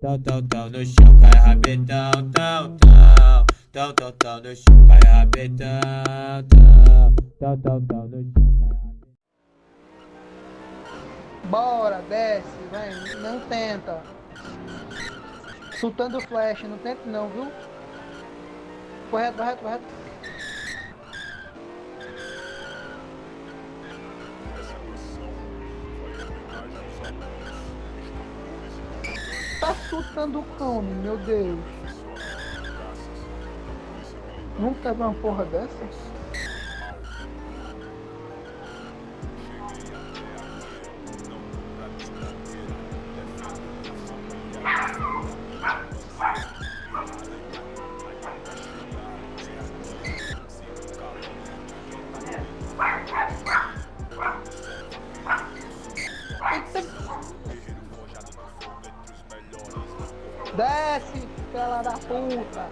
Tão, tão, tão no chão, cai rabetão, tão, tão Tão, tão, tão no chão, cai rabetão, tão Tão, tão, tão no chão, Bora, desce, vem, não tenta Soltando flash, não tenta não, viu? Correto, correto, correto chutando o cão, meu Deus. Nunca vi uma porra dessa? Fela da puta.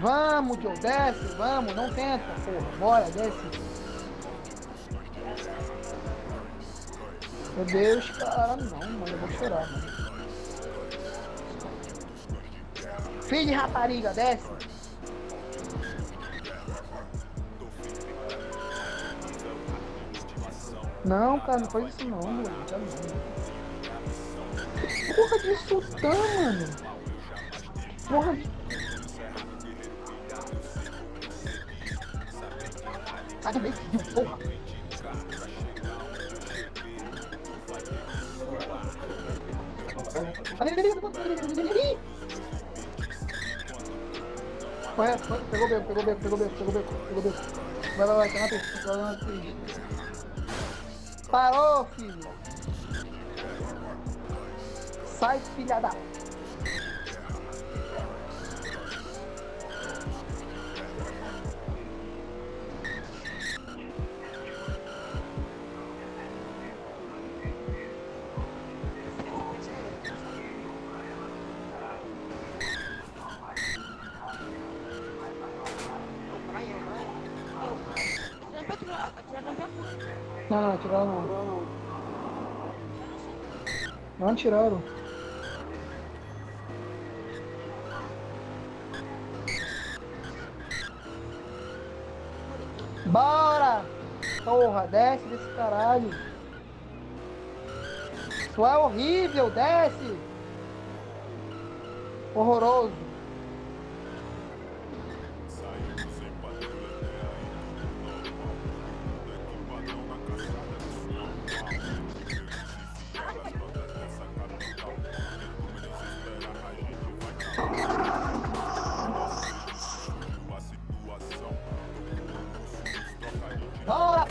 Vamos, Joe, desce, vamos, não tenta, porra. Bora, desce. Meu Deus, cara, não, mano, eu vou chorar, mano. Filho de rapariga, desce. Não, cara, não faz isso não, mano. Já não. Porra de sultã, mano. Porra de... Sai também, porra. Corre, pegou beco, pegou beco, pegou beco, pegou beco, pegou beco. Vai, vai, vai, tá na pista, tá na. Parou, filho. Sai, filha da... Não, não, tiraram não. Não tiraram. Bora! Porra, desce desse caralho. Isso é horrível, desce! Horroroso.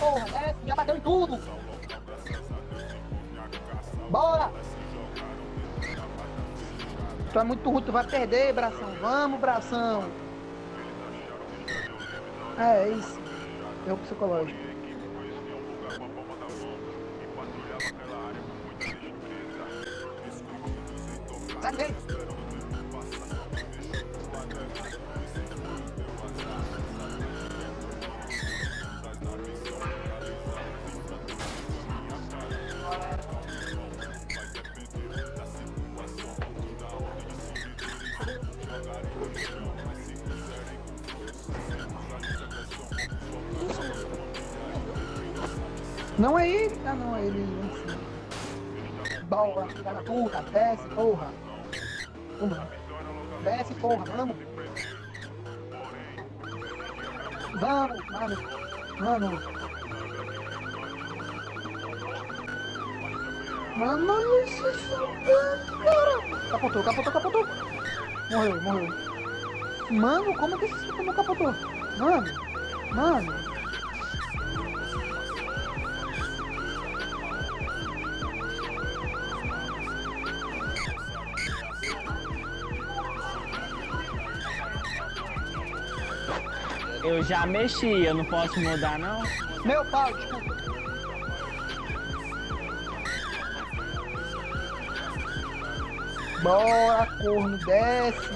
Porra! É, já bateu em tudo! Bora! Tu é muito ruim, tu vai perder, bração. Vamos, bração! É, é isso. É o psicológico. Sai Não é ele? Ah não, é ele filha da puta, desce, porra. Vamos. Desce, porra, vamos. Vamos, vamos, vamos. Mano, isso é cara. Capotou, capotou, capotou. Morreu, morreu. Mano, como que esse não capotou? Mano, mano. Eu já mexi, eu não posso mudar não? Meu pau. Bora, corno, desce.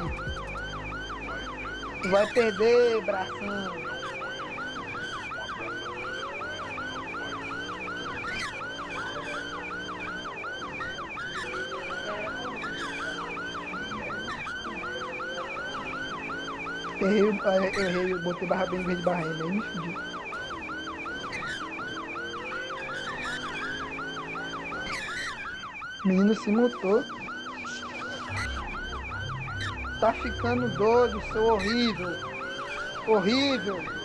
Tu vai perder, bração. Errei, eu errei, eu botei barra bem em vez de barra M, aí me fudi. Menino se mutou. Tá ficando doido, seu horrível. Horrível.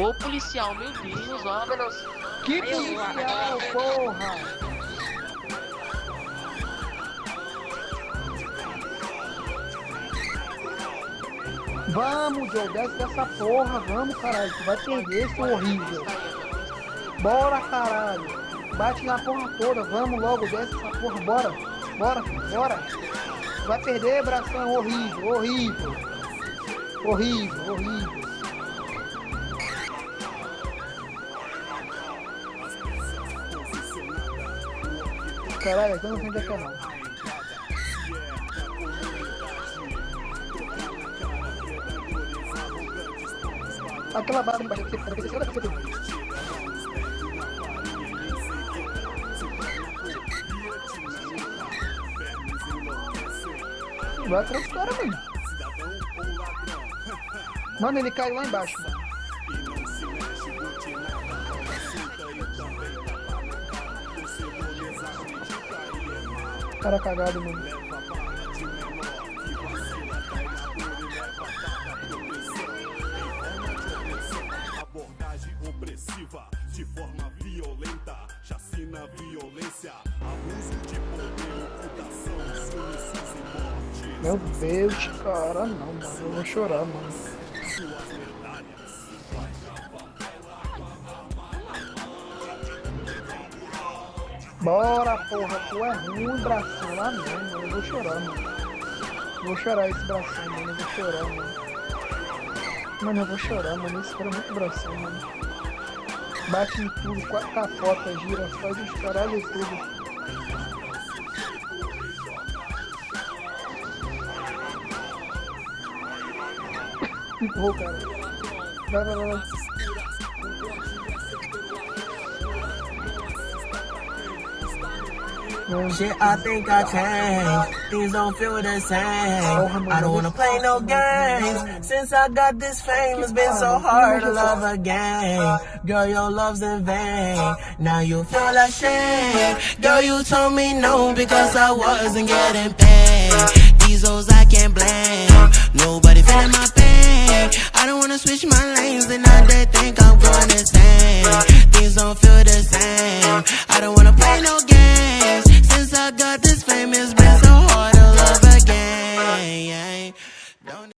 Ô policial, meu Deus, ó. Que Aí eu- policial, porra! Vamos, Joe, desce dessa porra, vamos, caralho, tu vai perder, seu horrível. Bora, caralho. Bate na porra toda, vamos logo, desce essa porra, bora. Bora, bora. Tu vai perder, bração, horrível, horrível. Horrível, horrível. Caralho, eu não sei onde é que é não. Aquela barra embaixo aqui, aqui, aqui, aqui, aqui. Vai atrás do cara, mano. Mano, ele caiu lá embaixo, mano. Cara cagado, mano. abordagem opressiva de forma violenta, chacina, violência, abuso de poder, ocultação, suicídio e morte. Meu Deus, cara, não, mano. Eu vou chorar, mano. Bora, porra, tu é ruim, bração. Ah, não, mano. Eu vou chorar, mano. Vou chorar esse bração, mano. Eu vou chorar, mano. Mano, eu vou chorar, mano. Esse cara é muito bração, mano. Bate em tudo, qua- capota, gira, faz os caralho tudo. Empurrou, cara. Vai, vai, vai, Shit, I think I changed. Things don't feel the same. I don't wanna play no games. Since I got this fame, it's been so hard to love again. Girl, your love's in vain. Now you feel ashamed. Girl, you told me no because I wasn't getting paid. These hoes I can't blame. Nobody feeling my pain. I don't wanna switch my lanes and now they think I'm going insane. Things don't feel the same. I don't